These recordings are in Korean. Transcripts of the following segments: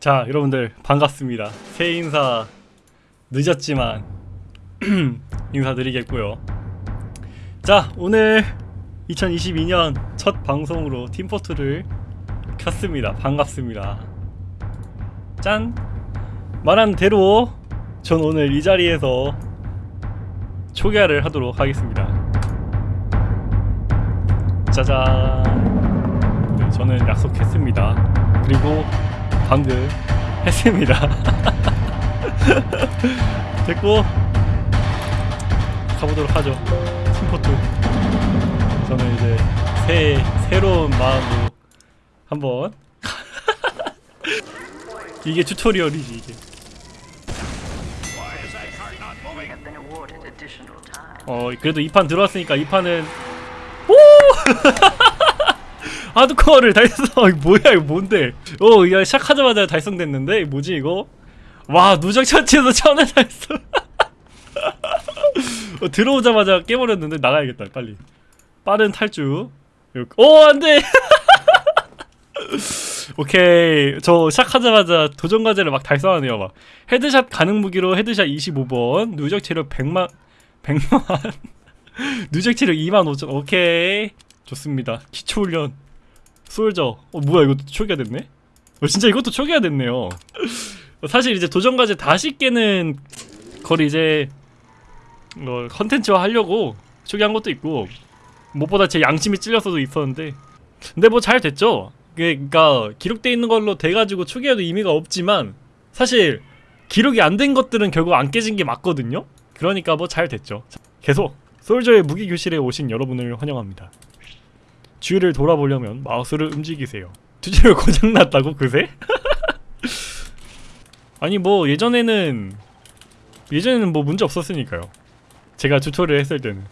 자 여러분들 반갑습니다. 새 인사 늦었지만 인사드리겠고요. 자 오늘 2022년 첫 방송으로 팀포트를 켰습니다. 반갑습니다. 짠! 말한 대로 전 오늘 이 자리에서 초기화를 하도록 하겠습니다. 짜잔! 네, 저는 약속했습니다. 그리고 방금 했습니다. 됐고 가보도록 하죠. 팀포트. 저는 이제 새 새로운 마음으로 한번 이게 튜토리얼이지 이게. 어 그래도 이판 들어왔으니까 이 판은 오 하드코어를 달성 뭐야 이거 뭔데? 어 이거 시작하자마자 달성됐는데? 뭐지 이거? 와 누적 처치에서 천을 달성. 어, 들어오자마자 깨버렸는데 나가야겠다 빨리. 빠른 탈주. 오 안돼! 오케이. 저 시작하자마자 도전 과제를 막 달성하네요 막. 헤드샷 가능 무기로 헤드샷 25번 누적 체력 100만 100만 누적 체력 2만 5천 오케이. 좋습니다. 기초 훈련 솔저. 어 뭐야 이것도 초기화 됐네? 어 진짜 이것도 초기화 됐네요. 어, 사실 이제 도전 과제 다시 깨는 걸 이제 어 컨텐츠화 하려고 초기한 것도 있고 무엇보다 제 양심이 찔렸어도 있었는데. 근데 뭐 잘 됐죠? 그러니까 기록돼 있는 걸로 돼가지고 초기화도 의미가 없지만 사실 기록이 안 된 것들은 결국 안 깨진 게 맞거든요? 그러니까 뭐 잘 됐죠. 계속 솔저의 무기 교실에 오신 여러분을 환영합니다 주위를 돌아보려면 마우스를 움직이세요 튜토리얼 고장났다고 그새? 아니 뭐 예전에는 예전에는 뭐 문제 없었으니까요 제가 튜토리얼 했을 때는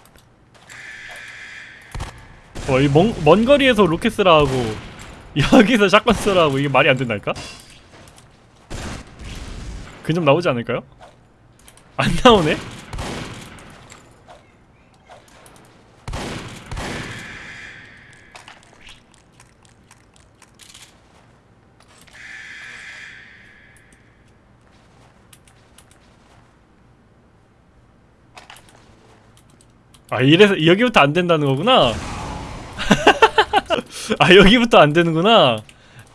어, 이 먼 먼 거리에서 로켓 쓰라 하고 여기서 샷건 쓰라 하고 이게 말이 안 된다니까? 근접 나오지 않을까요? 안 나오네? 아 이래서 여기부터 안 된다는 거구나. 아 여기부터 안 되는구나.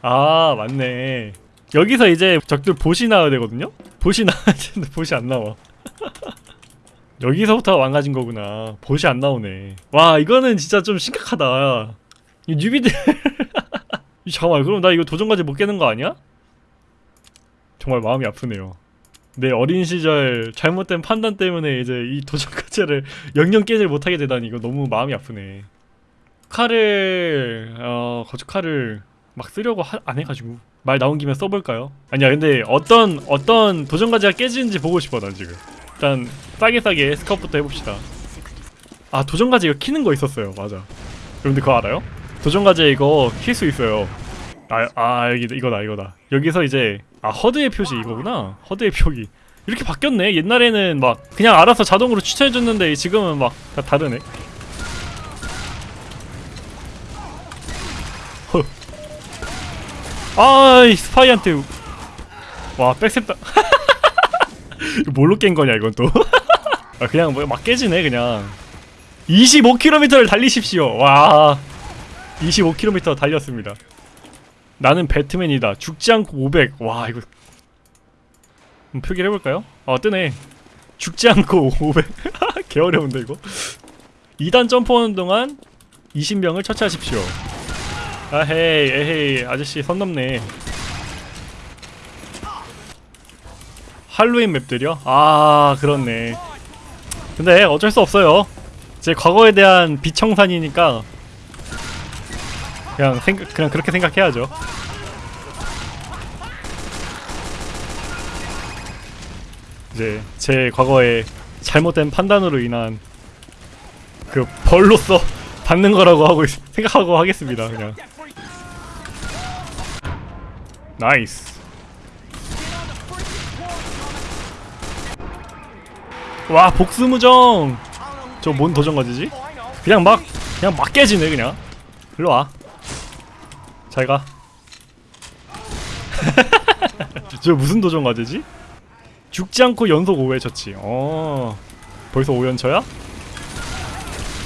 아 맞네. 여기서 이제 적들 보시 나와야 되거든요. 보시 나와야 되는데 보시 안 나와. 여기서부터 망가진 거구나. 보시 안 나오네. 와 이거는 진짜 좀 심각하다. 이 뉴비들. 잠깐만 그럼 나 이거 도전까지 못 깨는 거 아니야? 정말 마음이 아프네요. 내 어린 시절 잘못된 판단 때문에 이제 이 도전 과제를 영영 깨질 못하게 되다니 이거 너무 마음이 아프네. 칼을 어 거주칼을 막 쓰려고 하, 안 해가지고 말 나온 김에 써볼까요? 아니야 근데 어떤 어떤 도전 과제가 깨지는지 보고 싶어 난 지금. 일단 싸게 싸게 스카웃부터 해봅시다. 아 도전 과제 이거 키는 거 있었어요 맞아. 여러분들 그거 알아요? 도전 과제 이거 킬 수 있어요. 아, 아 여기 이거다 이거다. 여기서 이제 아 허드의 표시 이거구나. 허드의 표기. 이렇게 바뀌었네. 옛날에는 막 그냥 알아서 자동으로 추천해줬는데 지금은 막 다 다르네. 허. 아이 스파이한테 와 백셉다. 뭘로 깬 거냐 이건 또. 아 그냥 뭐 막 깨지네 그냥. 25km를 달리십시오. 와. 25km 달렸습니다. 나는 배트맨이다. 죽지 않고 500. 와 이거 표기를 해볼까요? 아 뜨네. 죽지 않고 500. 개 어려운데 이거. 2단 점프하는 동안 20명을 처치하십시오. 아헤이 에헤이 아저씨 선 넘네. 할로윈 맵들이요? 아 그렇네. 근데 어쩔 수 없어요. 제 과거에 대한 비청산이니까 그냥 생각 그냥 그렇게 생각해야죠. 이제 제 과거의 잘못된 판단으로 인한 그 벌로서 받는 거라고 하고 있- 생각하고 하겠습니다. 그냥 나이스. 와 복수무정. 저 뭔 도전 과제지? 그냥 막 그냥 막 깨지네 그냥. 일로 와. 잘 가. 저 무슨 도전 과제지? 죽지 않고 연속 5회 쳤지. 어. 벌써 5연쳐야?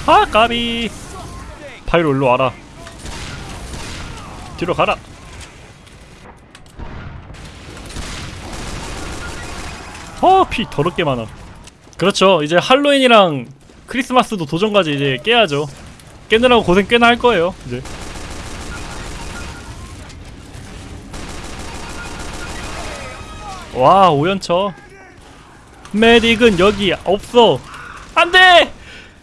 아, 까비. 파이로 일로 와라. 뒤로 가라. 어, 피 더럽게 많아. 그렇죠. 이제 할로윈이랑 크리스마스도 도전 과제 이제 깨야죠. 깨느라고 고생 꽤나 할 거예요. 이제. 와, 5연쳐. 메딕은 여기 없어. 안 돼!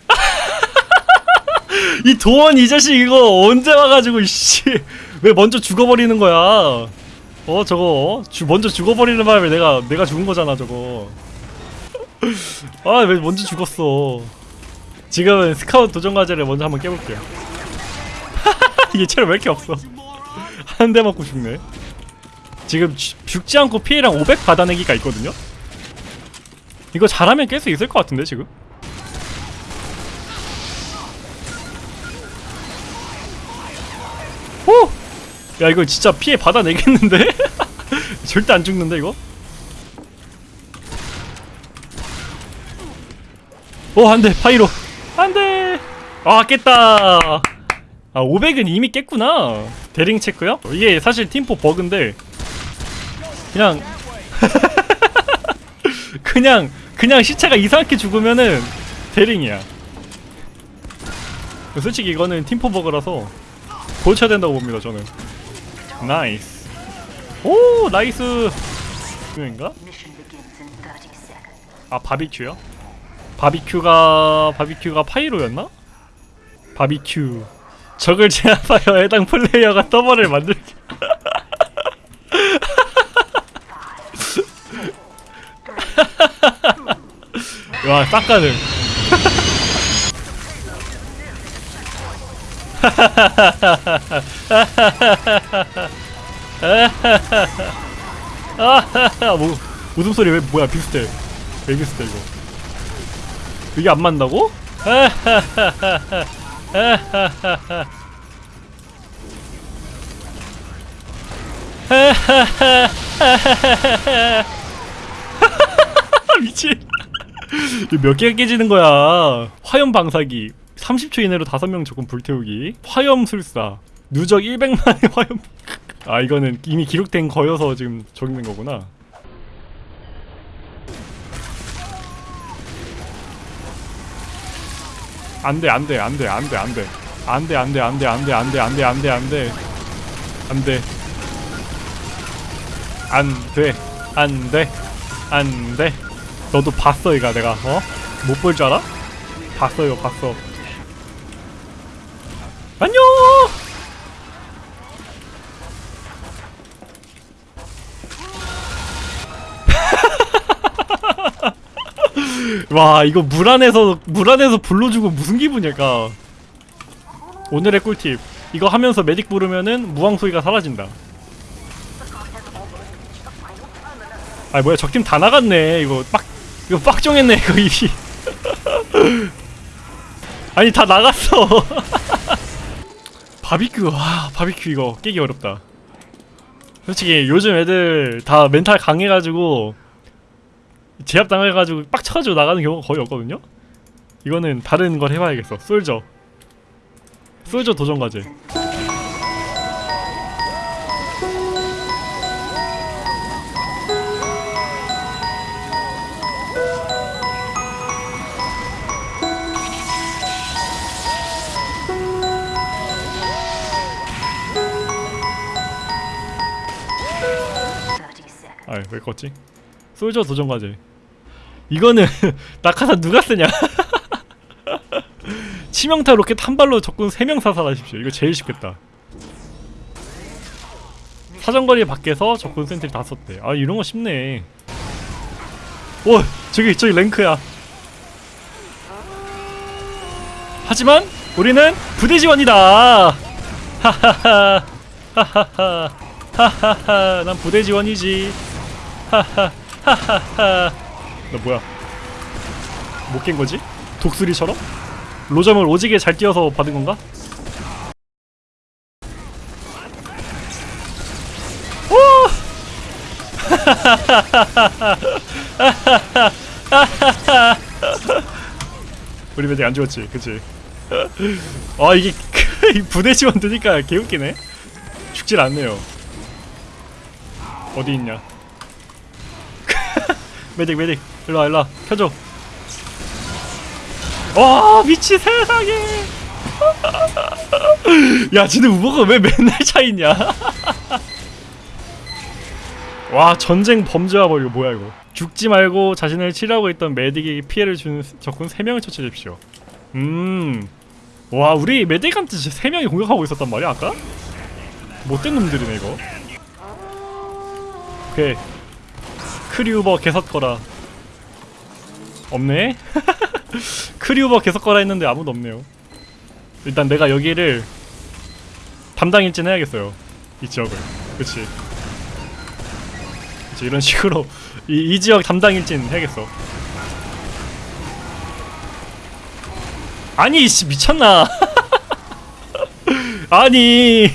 이 도원 이 자식 이거 언제 와가지고 씨. 왜 먼저 죽어버리는 거야? 어 저거 주, 먼저 죽어버리는 바람에 내가 내가 죽은 거잖아 저거. 아 왜 먼저 죽었어? 지금은 스카우트 도전 과제를 먼저 한번 깨볼게요. 체력 왜 이렇게 없어? 한 대 맞고 죽네. 지금 죽- 죽지 않고 피해량 500 받아내기가 있거든요. 이거 잘하면 깰 수 있을 것 같은데 지금. 오! 야 이거 진짜 피해 받아내겠는데? 절대 안 죽는데 이거? 오 안돼 파이로 안돼 아 깼다 아 500은 이미 깼구나 대링 체크요? 이게 사실 팀포 버그인데 그냥 그냥 그냥 시체가 이상하게 죽으면은 대링이야 솔직히 이거는 팀포 버그라서 고쳐야 된다고 봅니다 저는 나이스 오 나이스 이거인가? Mission begins in 30 seconds. 아 바비큐요? 바비큐가 바비큐가 파이로였나? 바비큐 적을 제압하여 해당 플레이어가 서버를 만들 와 싹가능 아, 뭐 웃음소리 왜 뭐야 비슷해. 왜 비슷해 이거. 이게 안 맞는다고? 미친 몇 개가 깨지는 거야 화염 방사기 30초 이내로 5명 조금 불태우기 화염 술사 누적 100만의 화염 아 이거는 이미 기록된 거여서 지금 적는 거구나 안돼 안돼 안돼 안돼 안돼 안돼 안돼 안돼 안돼 안돼 안돼 안돼 안돼 안돼 안돼 안돼 안돼 너도 봤어 이가 내가 어? 못 볼 줄 알아? 봤어 이거 봤어. 안녕! 와 이거 물 안에서 물 안에서 불러주고 무슨 기분일까? 오늘의 꿀팁. 이거 하면서 메딕 부르면은 무왕 소리가 사라진다. 아 뭐야 적팀 다 나갔네. 이거 빡 이거 빡종했네 이거 입이 아니 다 나갔어 바비큐 와 바비큐 이거 깨기 어렵다 솔직히 요즘 애들 다 멘탈 강해가지고 제압 당해가지고 빡쳐가지고 나가는 경우가 거의 없거든요. 이거는 다른 걸 해봐야겠어. 솔저. 솔저 도전 과제. 아왜 껐지? 솔저 도전 과제. 이거는 낙하산 누가 쓰냐? 치명타 로켓 한 발로 적군 3명 사살하십시오. 이거 제일 쉽겠다. 사정거리 밖에서 적군 센트리 다 썼대. 아 이런 거 쉽네. 오 저기 저기 랭크야. 하지만 우리는 부대 지원이다. 하하하 하하하 하하하 난 부대 지원이지. 하하하하하 너 뭐야? 못 깬 거지? 독수리처럼? 로점을 오지게 잘 뛰어서 받은 건가? 오! 우리 매직 안 죽었지, 그치? 아 이게 이 부대 지원 드니까 개웃기네. 죽질 않네요. 어디 있냐? 매직 매직 일로와 일로와 켜줘. 와 미치 세상에. 야, 쟤네 우버가 왜 맨날 차 있냐? 와, 전쟁 범죄와 뭐 이거 뭐야 이거? 죽지 말고 자신을 치료하고 있던 메딕에게 피해를 주는 적군 3명을 처치해주십시오. 음. 와, 우리 메딕한테 진짜 3명이 공격하고 있었단 말이야, 아까? 못된 놈들이네, 이거. 오케이. 크리우버 개석거라. 없네? 크리우버 개석거라 했는데 아무도 없네요. 일단 내가 여기를 담당 일진 해야겠어요. 이 지역을. 그치. 그치, 이런 식으로 이, 이 지역 담당 일진 해야겠어. 아니, 씨, 미쳤나? 아니.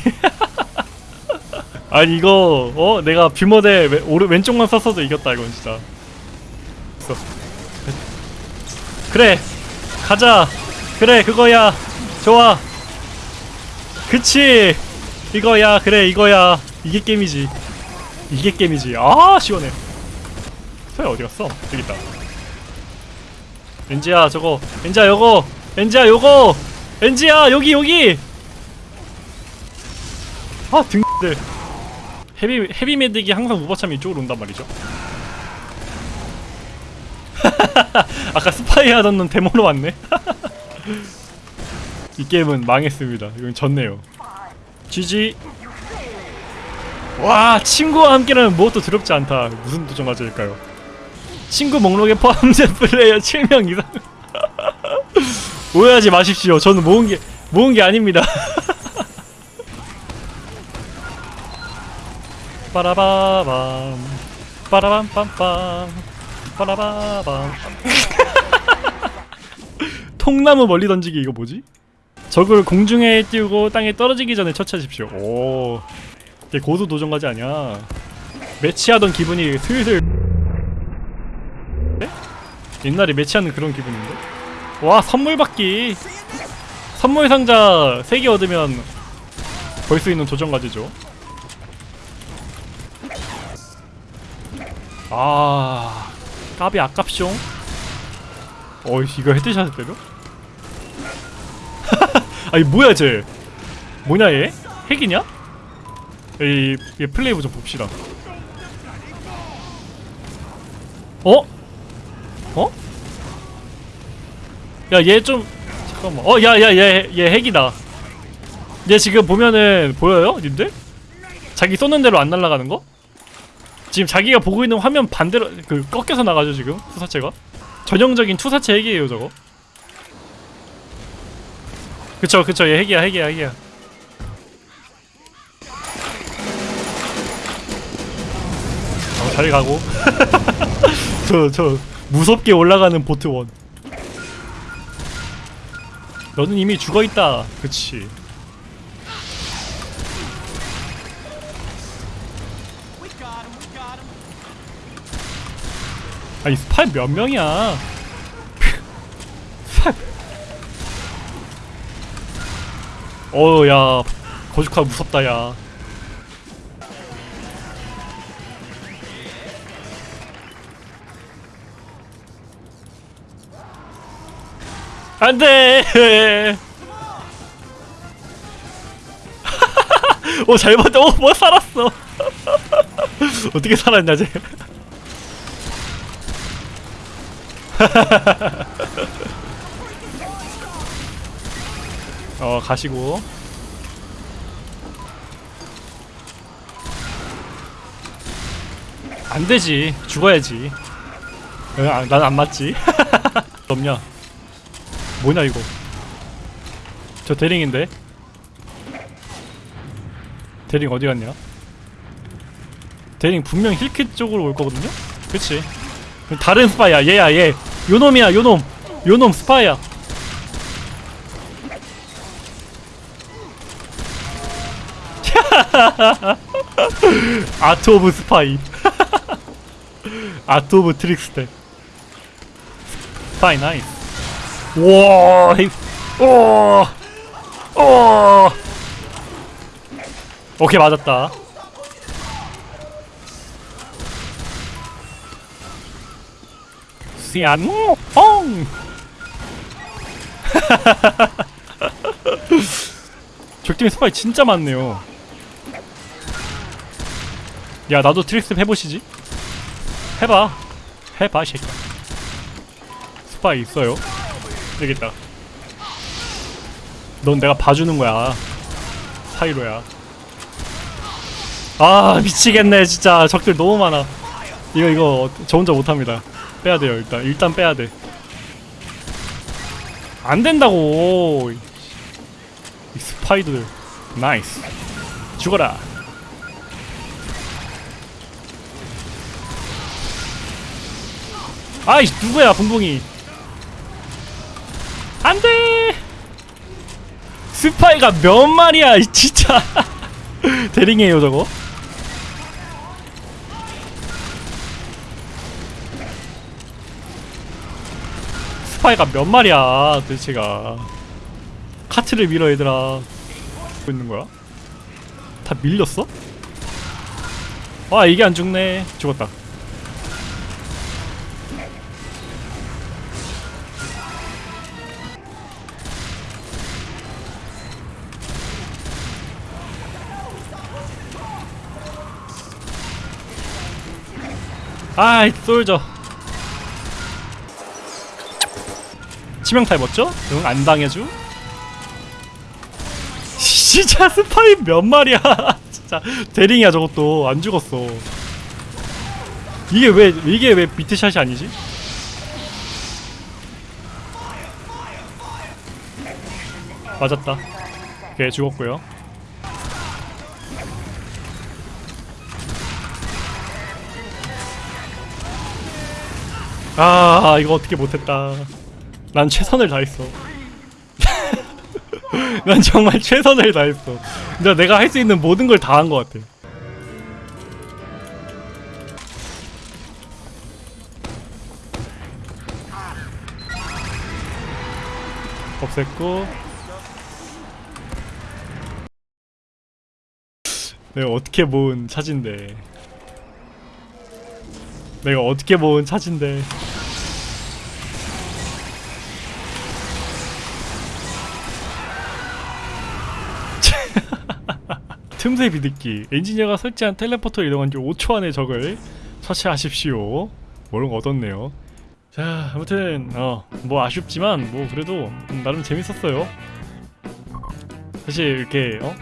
아니, 이거, 어? 내가 뷰머대 왼, 오른, 왼쪽만 썼어도 이겼다, 이건 진짜. 그래! 가자! 그래, 그거야! 좋아. 그치. 이거야. 그래 이거야. 이게 게임이지. 이게 게임이지. 아 시원해. 소야 어디 갔어? 여기 있다. 엔지야 저거. 엔지야 요거. 엔지야 요거. 엔지야 여기 여기. 아 등들. 헤비 헤비 메딕이 항상 우버참이 이쪽으로 온단 말이죠. 아까 스파이 하던 놈 데모로 왔네. 이 게임은 망했습니다. 이건 졌네요. GG. 와 친구와 함께라면 무엇도 두렵지 않다. 무슨 도전 과제일까요? 친구 목록에 포함된 플레이어 7명 이상. 오해하지 마십시오. 저는 모은 게 모은 게 아닙니다. 빠라바밤 빠라밤빰빰 빠라바밤 통나무 멀리 던지기 이거 뭐지? 적을 공중에 띄우고 땅에 떨어지기 전에 처치하십시오. 오, 이게 고수 도전 과제 아니야? 매치하던 기분이 슬슬. 네? 옛날에 매치하는 그런 기분인데? 와 선물 받기. 선물 상자 3개 얻으면 벌 수 있는 도전 과제죠. 아, 까비 아깝쇼. 어이 이거 헤드샷을 때려? 아니 뭐야 쟤 뭐냐 얘? 핵이냐? 이, 이 플레이브 좀 봅시다 어? 어? 야 얘 좀 잠깐만 어 야 야 얘 얘 핵이다 얘 지금 보면은 보여요 님들? 자기 쏘는 대로 안 날아가는 거? 지금 자기가 보고 있는 화면 반대로 그 꺾여서 나가죠 지금? 투사체가? 전형적인 투사체 핵이에요 저거. 그쵸 그쵸. 얘 핵이야 핵이야 핵이야. 어, 잘 가고. 저 저 무섭게 올라가는 보트 원. 너는 이미 죽어있다. 그치 아니 스파이 몇 명이야? 어야. 거주카 무섭다 야. 안돼! 오잘 봤다 오뭐 살았어? 어떻게 살았냐 쟤 어 가시고. 안 되지. 죽어야지. 난 안 맞지. 없냐 뭐냐 이거? 저 데링인데? 데링 어디 갔냐? 데링 분명 heal kit 쪽으로 올 거거든요? 그치. 다른 스파이야. 얘야 얘 요놈이야 요놈. 요놈 스파이야. art of spy. 아트 오브 트릭스테. 파이 나이스. 우와. 우와. 오케이 맞았다 시안홍 적팀 스파이 진짜 많네요. 야 나도 트릭스 해보시지. 해봐. 해봐 이 새끼야. 스파이 있어요? 되겠다. 넌 내가 봐주는 거야. 파이로야. 아 미치겠네 진짜. 적들 너무 많아. 이거 이거 저 혼자 못합니다 빼야 돼요 일단. 일단 빼야 돼 안 된다고! 이- 이 스파이들. 나이스. 죽어라. 아이 누구야 붕붕이? 안돼! 스파이가 몇 마리야 이 진짜. 대링이에요 저거 스파이가 몇 마리야 도대체가. 카트를 밀어 얘들아. 뭐 있는 거야? 다 밀렸어? 아 이게 안 죽네. 죽었다. 아이 솔져 치명타 입었죠? 응 안 당해줘? 진짜 스파이 몇 마리야 진짜 대링이야 저것도 안 죽었어 이게 왜 이게 왜 비트샷이 아니지? 맞았다 오케이 죽었고요 아 이거 어떻게 못했다 난 최선을 다했어. 난 정말 최선을 다했어. 근데 내가 할 수 있는 모든 걸 다 한 것 같아. 없앴고. 내가 어떻게 모은 차진데. 내가 어떻게 모은 차진데 틈새 비듣기. 엔지니어가 설치한 텔레포터를 이동한 지 5초 안에 적을 처치하십시오. 모른 거 얻었네요. 자 아무튼 어 뭐 아쉽지만 뭐 그래도 음, 나름 재밌었어요. 사실 이렇게 어?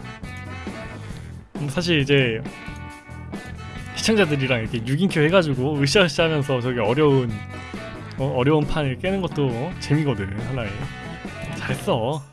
음, 사실 이제 시청자들이랑 이렇게 6인큐 해가지고 으쌰으쌰 하면서 저기 어려운 어, 어려운 판을 깨는 것도 재미거든 하나에 잘했어